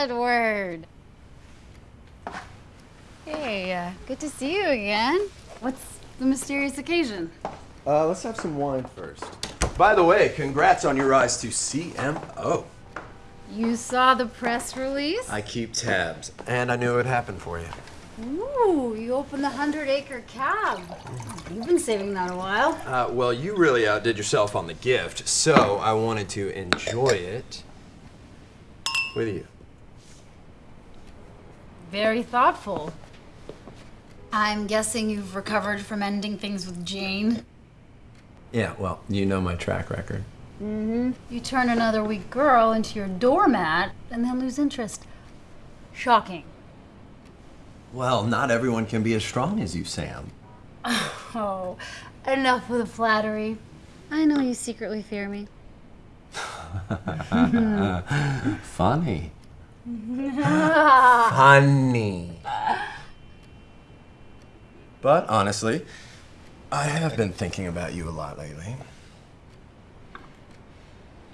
Edward. Hey, uh, good to see you again. What's the mysterious occasion? Uh, let's have some wine first. By the way, congrats on your rise to CMO. You saw the press release? I keep tabs, and I knew it would happen for you. Ooh, you opened the hundred acre cab. You've been saving that a while. Uh, well, you really outdid yourself on the gift, so I wanted to enjoy it with you. Very thoughtful. I'm guessing you've recovered from ending things with Jane. Yeah, well, you know my track record. Mm-hmm. You turn another weak girl into your doormat and then lose interest. Shocking. Well, not everyone can be as strong as you, Sam. Oh, enough with the flattery. I know you secretly fear me. Funny. Mm-hmm. Funny. But honestly, I have been thinking about you a lot lately.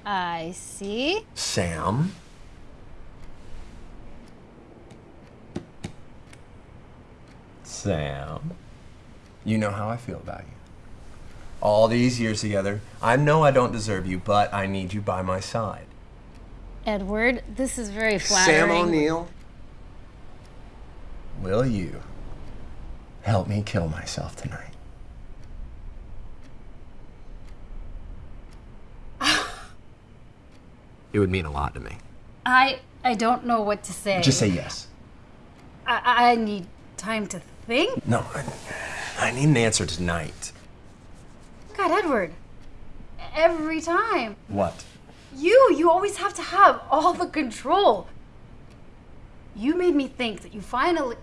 I see. Sam? Sam? You know how I feel about you. All these years together, I know I don't deserve you, but I need you by my side. Edward, this is very flattering. Sam O'Neill, will you help me kill myself tonight? it would mean a lot to me. I I don't know what to say. Just say yes. I, I need time to think. No, I, I need an answer tonight. God, Edward. Every time. What? You, you always have to have all the control. You made me think that you finally.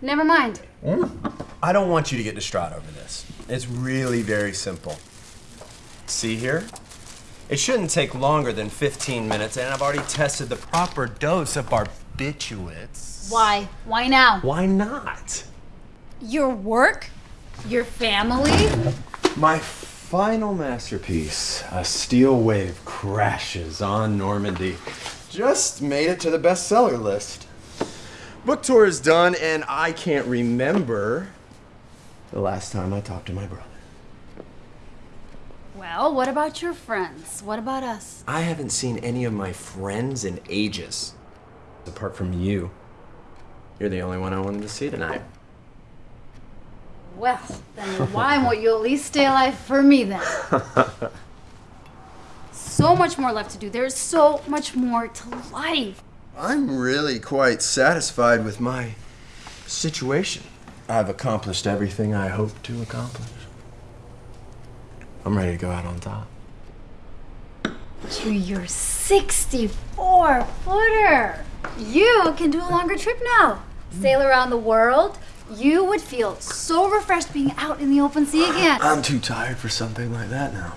Never mind. Hmm? I don't want you to get distraught over this. It's really very simple. See here? It shouldn't take longer than 15 minutes, and I've already tested the proper dose of barbiturates. Why? Why now? Why not? Your work? Your family? My final masterpiece, A Steel Wave Crashes on Normandy, just made it to the bestseller list. Book tour is done, and I can't remember the last time I talked to my brother. Well, what about your friends? What about us? I haven't seen any of my friends in ages. Apart from you. You're the only one I wanted to see tonight. Well, then why won't you at least stay alive for me then? so much more left to do. There's so much more to life. I'm really quite satisfied with my situation. I've accomplished everything I hoped to accomplish. I'm ready to go out on top. To your 64 footer. You can do a longer trip now. Sail around the world. You would feel so refreshed being out in the open sea again. I'm too tired for something like that now.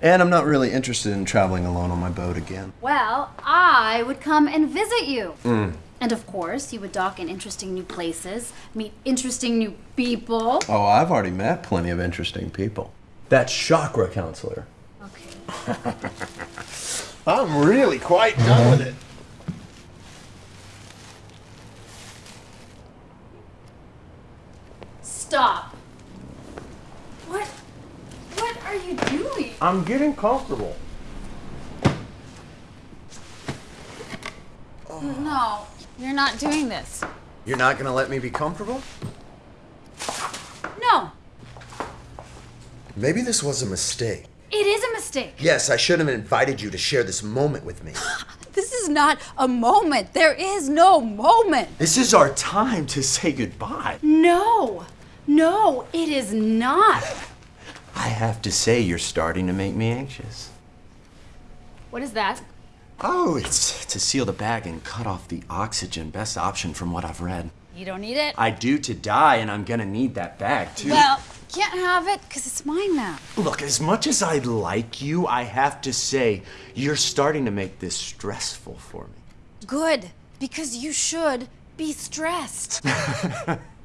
And I'm not really interested in traveling alone on my boat again. Well, I would come and visit you. Mm. And of course, you would dock in interesting new places, meet interesting new people. Oh, I've already met plenty of interesting people. That chakra counselor. Okay. I'm really quite done with it. Stop. What? What are you doing? I'm getting comfortable. No, you're not doing this. You're not gonna let me be comfortable? No, Maybe this was a mistake. it is a mistake. Yes, I should have invited you to share this moment with me. This is not a moment. There is no moment. This is our time to say goodbye. No, no, it is not. I have to say, you're starting to make me anxious. What is that? Oh, it's to seal the bag and cut off the oxygen. Best option from what I've read. You don't need it? I do to die, and I'm gonna need that bag too. Well, can't have it because it's mine now. Look, as much as I like you, I have to say, you're starting to make this stressful for me. Good, because you should be stressed.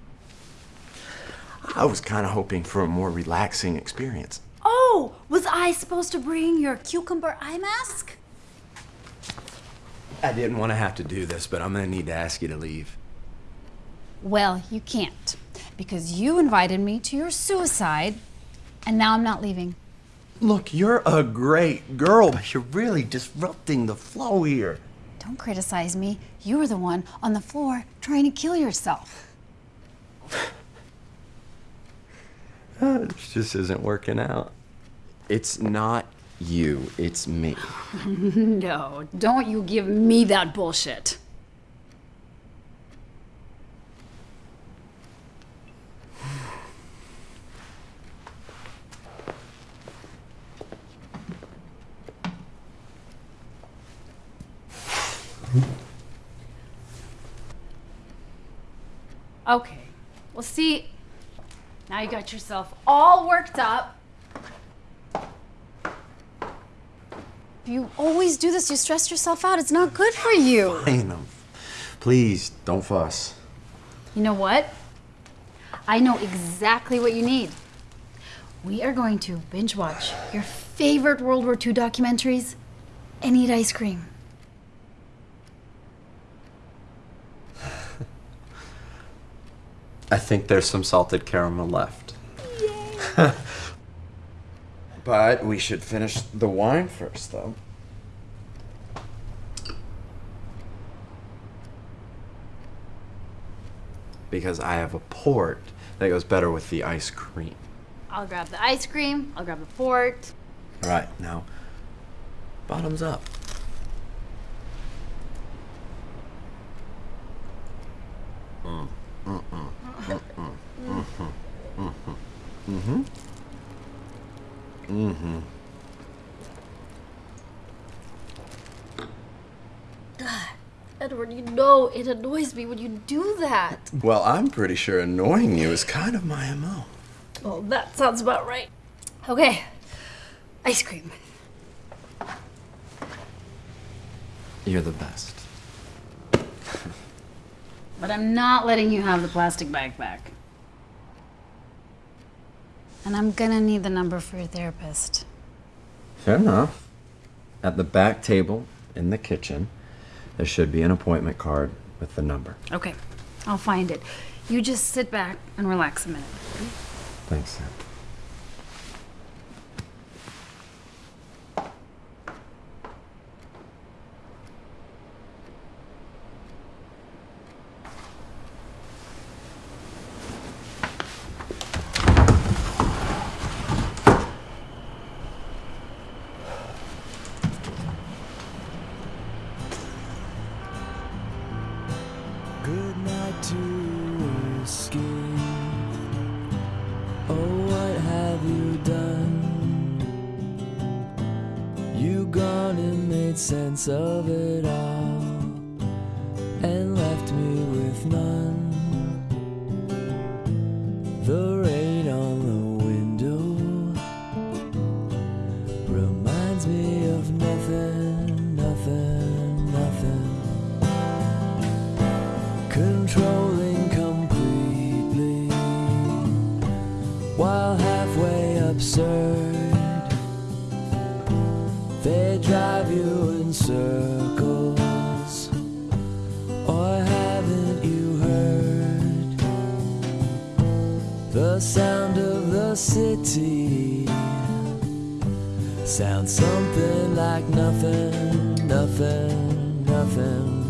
I was kind of hoping for a more relaxing experience. Oh, was I supposed to bring your cucumber eye mask? I didn't want to have to do this, but I'm gonna need to ask you to leave. Well, you can't because you invited me to your suicide, and now I'm not leaving. Look, you're a great girl, but you're really disrupting the flow here. Don't criticize me. You were the one on the floor trying to kill yourself. This just isn't working out. It's not you, it's me. No, don't you give me that bullshit. Okay. Well, see, now you got yourself all worked up. You always do this. You stress yourself out. It's not good for you. I know. Um, please, don't fuss. You know what? I know exactly what you need. We are going to binge watch your favorite World War II documentaries and eat ice cream. I think there's some salted caramel left. but we should finish the wine first, though. Because I have a port that goes better with the ice cream. I'll grab the ice cream, I'll grab the port. All right, now, bottoms up. Edward, you know it annoys me when you do that. Well, I'm pretty sure annoying you is kind of my MO. Well, that sounds about right. Okay, ice cream. You're the best. But I'm not letting you have the plastic bag back. And I'm gonna need the number for your therapist. Fair enough. At the back table in the kitchen, there should be an appointment card with the number. Okay, I'll find it. You just sit back and relax a minute. Thanks, Sam. To escape. Oh, what have you done? You gone and made sense of it all and controlling completely while halfway absurd they drive you in circles. Or haven't you heard the sound of the city? Sounds something like nothing nothing nothing